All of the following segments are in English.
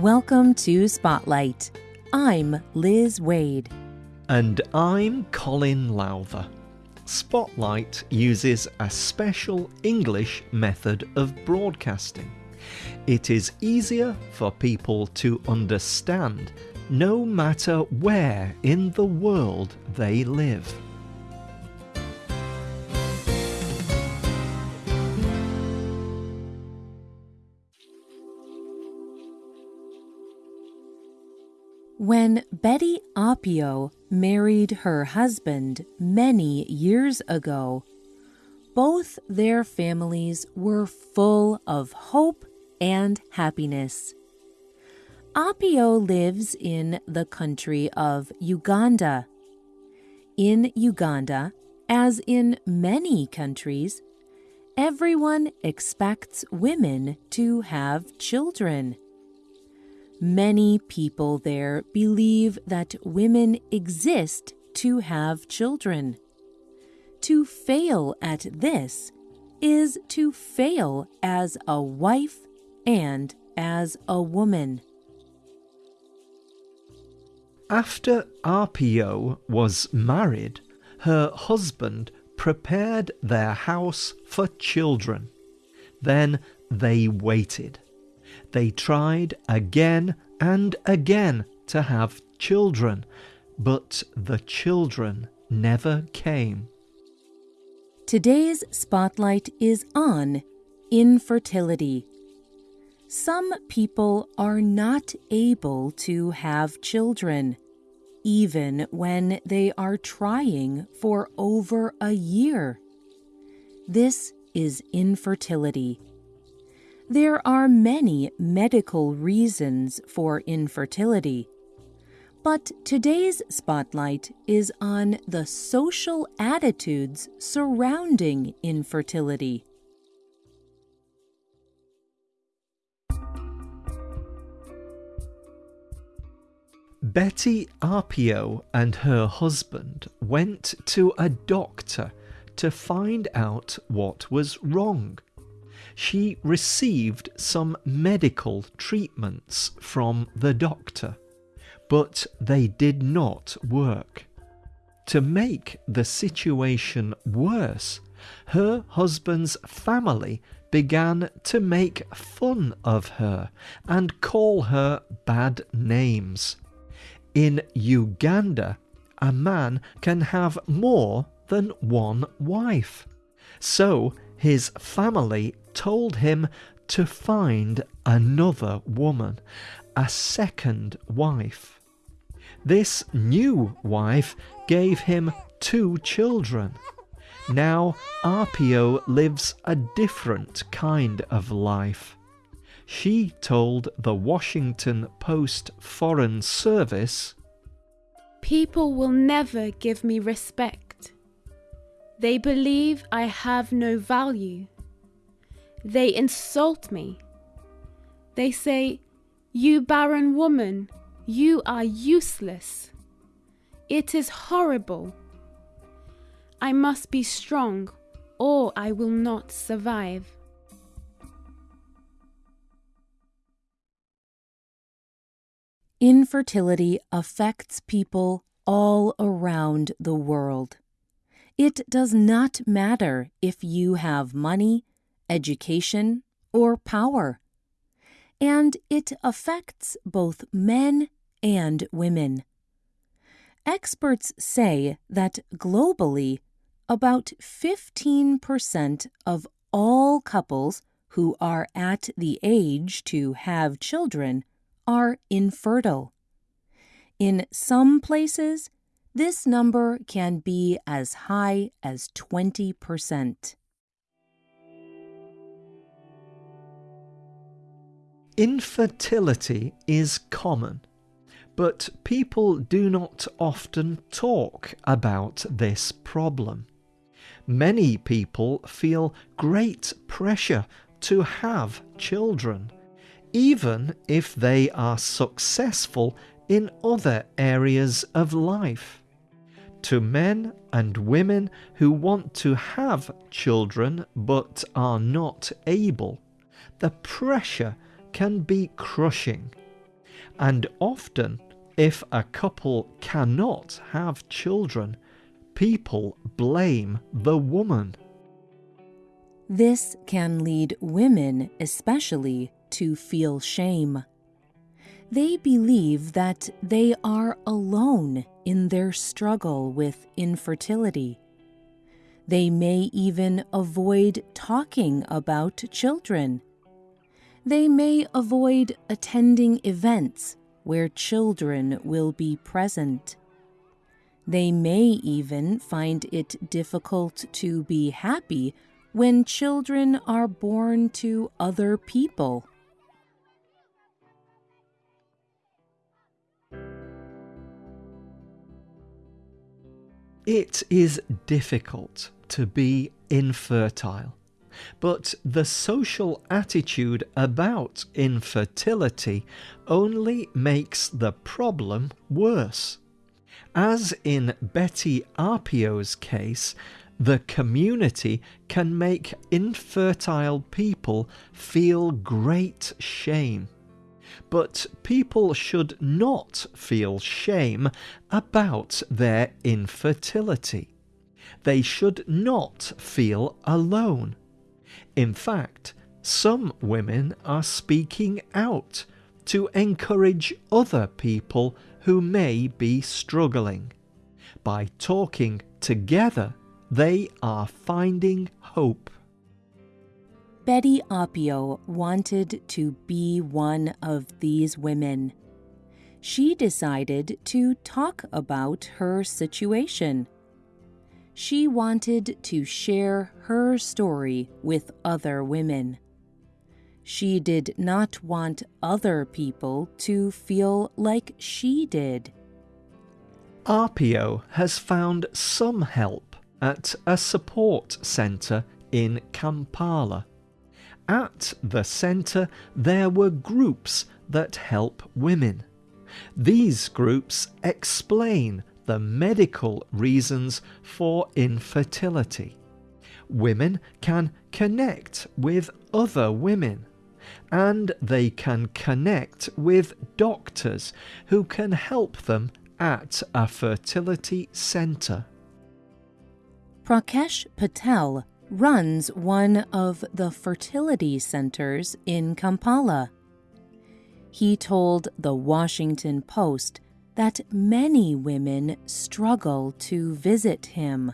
Welcome to Spotlight. I'm Liz Wade. And I'm Colin Lowther. Spotlight uses a special English method of broadcasting. It is easier for people to understand no matter where in the world they live. When Betty Appio married her husband many years ago, both their families were full of hope and happiness. Appio lives in the country of Uganda. In Uganda, as in many countries, everyone expects women to have children. Many people there believe that women exist to have children. To fail at this is to fail as a wife and as a woman. After Appio was married, her husband prepared their house for children. Then they waited. They tried again and again to have children, but the children never came. Today's spotlight is on infertility. Some people are not able to have children, even when they are trying for over a year. This is infertility. There are many medical reasons for infertility. But today's spotlight is on the social attitudes surrounding infertility. Betty Appio and her husband went to a doctor to find out what was wrong she received some medical treatments from the doctor, but they did not work. To make the situation worse, her husband's family began to make fun of her and call her bad names. In Uganda, a man can have more than one wife. So his family told him to find another woman, a second wife. This new wife gave him two children. Now Appio lives a different kind of life. She told the Washington Post Foreign Service People will never give me respect. They believe I have no value. They insult me. They say, You barren woman, you are useless. It is horrible. I must be strong, or I will not survive. Infertility affects people all around the world. It does not matter if you have money, education, or power. And it affects both men and women. Experts say that globally, about 15% of all couples who are at the age to have children are infertile. In some places, this number can be as high as 20%. Infertility is common, but people do not often talk about this problem. Many people feel great pressure to have children, even if they are successful in other areas of life to men and women who want to have children but are not able, the pressure can be crushing. And often, if a couple cannot have children, people blame the woman. This can lead women, especially, to feel shame. They believe that they are alone in their struggle with infertility. They may even avoid talking about children. They may avoid attending events where children will be present. They may even find it difficult to be happy when children are born to other people. It is difficult to be infertile, but the social attitude about infertility only makes the problem worse. As in Betty Appio's case, the community can make infertile people feel great shame. But people should not feel shame about their infertility. They should not feel alone. In fact, some women are speaking out to encourage other people who may be struggling. By talking together, they are finding hope. Betty Apio wanted to be one of these women. She decided to talk about her situation. She wanted to share her story with other women. She did not want other people to feel like she did. Apio has found some help at a support centre in Kampala. At the centre, there were groups that help women. These groups explain the medical reasons for infertility. Women can connect with other women and they can connect with doctors who can help them at a fertility centre. Prakash Patel runs one of the fertility centers in Kampala. He told the Washington Post that many women struggle to visit him.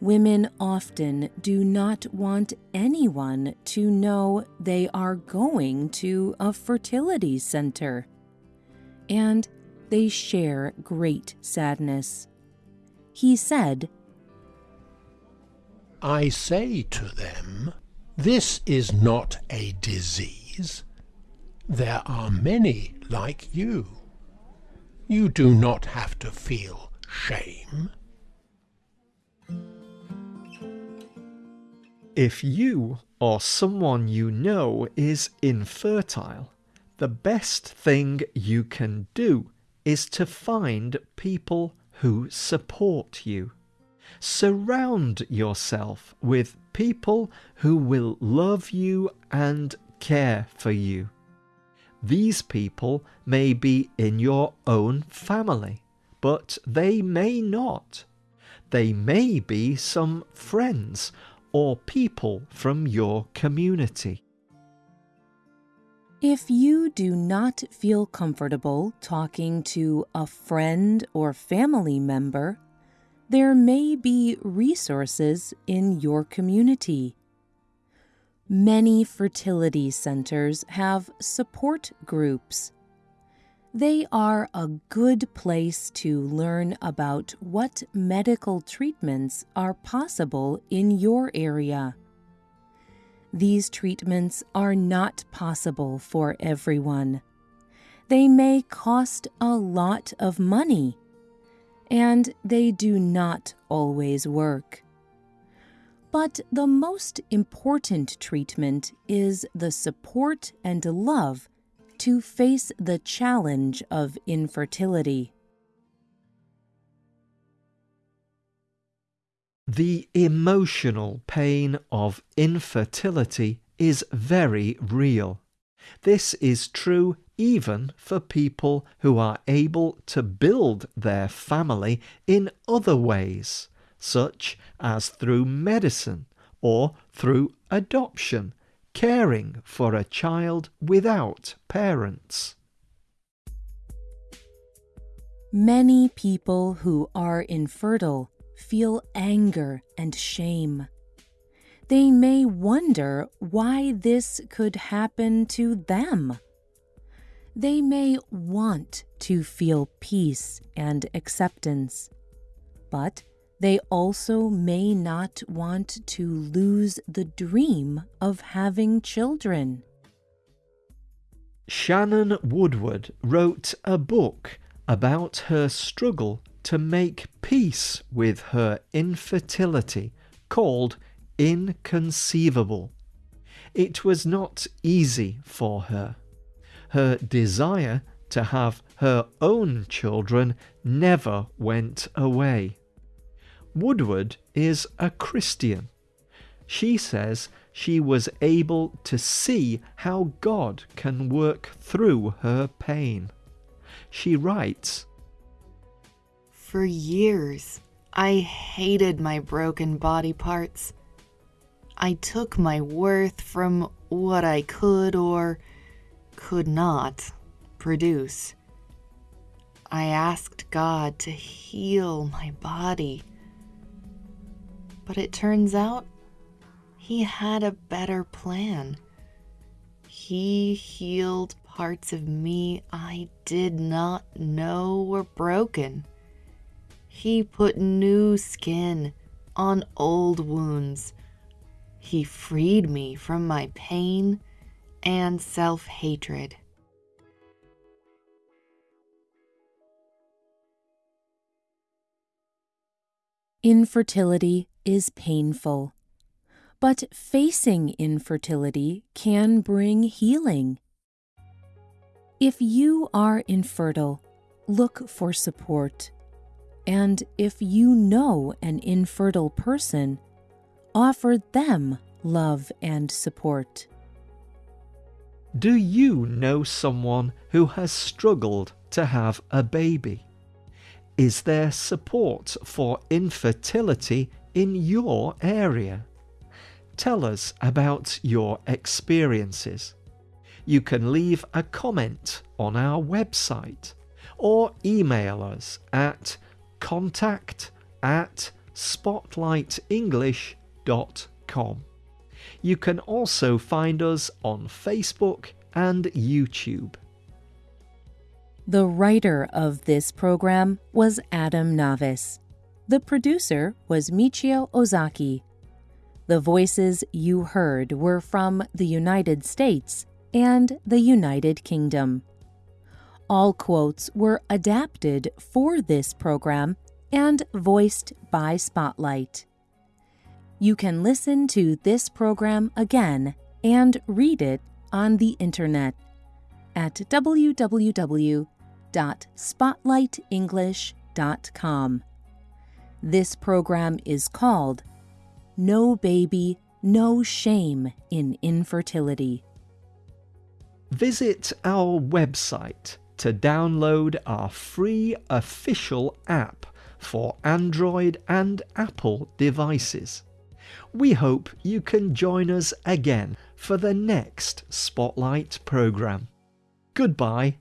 Women often do not want anyone to know they are going to a fertility center, and they share great sadness. He said, I say to them, This is not a disease. There are many like you. You do not have to feel shame. If you or someone you know is infertile, the best thing you can do is to find people who support you. Surround yourself with people who will love you and care for you. These people may be in your own family, but they may not. They may be some friends or people from your community. If you do not feel comfortable talking to a friend or family member, there may be resources in your community. Many fertility centers have support groups. They are a good place to learn about what medical treatments are possible in your area. These treatments are not possible for everyone. They may cost a lot of money and they do not always work. But the most important treatment is the support and love to face the challenge of infertility. The emotional pain of infertility is very real. This is true even for people who are able to build their family in other ways, such as through medicine or through adoption, caring for a child without parents. Many people who are infertile feel anger and shame. They may wonder why this could happen to them. They may want to feel peace and acceptance, but they also may not want to lose the dream of having children. Shannon Woodward wrote a book about her struggle to make peace with her infertility called Inconceivable. It was not easy for her. Her desire to have her own children never went away. Woodward is a Christian. She says she was able to see how God can work through her pain. She writes, for years, I hated my broken body parts. I took my worth from what I could or could not produce. I asked God to heal my body. But it turns out He had a better plan. He healed parts of me I did not know were broken. He put new skin on old wounds. He freed me from my pain and self hatred. Infertility is painful, but facing infertility can bring healing. If you are infertile, look for support. And if you know an infertile person, offer them love and support. Do you know someone who has struggled to have a baby? Is there support for infertility in your area? Tell us about your experiences. You can leave a comment on our website or email us at contact at spotlightenglish.com. You can also find us on Facebook and YouTube. The writer of this program was Adam Navis. The producer was Michio Ozaki. The voices you heard were from the United States and the United Kingdom. All quotes were adapted for this program and voiced by Spotlight. You can listen to this program again and read it on the internet at www.spotlightenglish.com. This program is called No Baby, No Shame in Infertility. Visit our website to download our free official app for Android and Apple devices. We hope you can join us again for the next Spotlight programme. Goodbye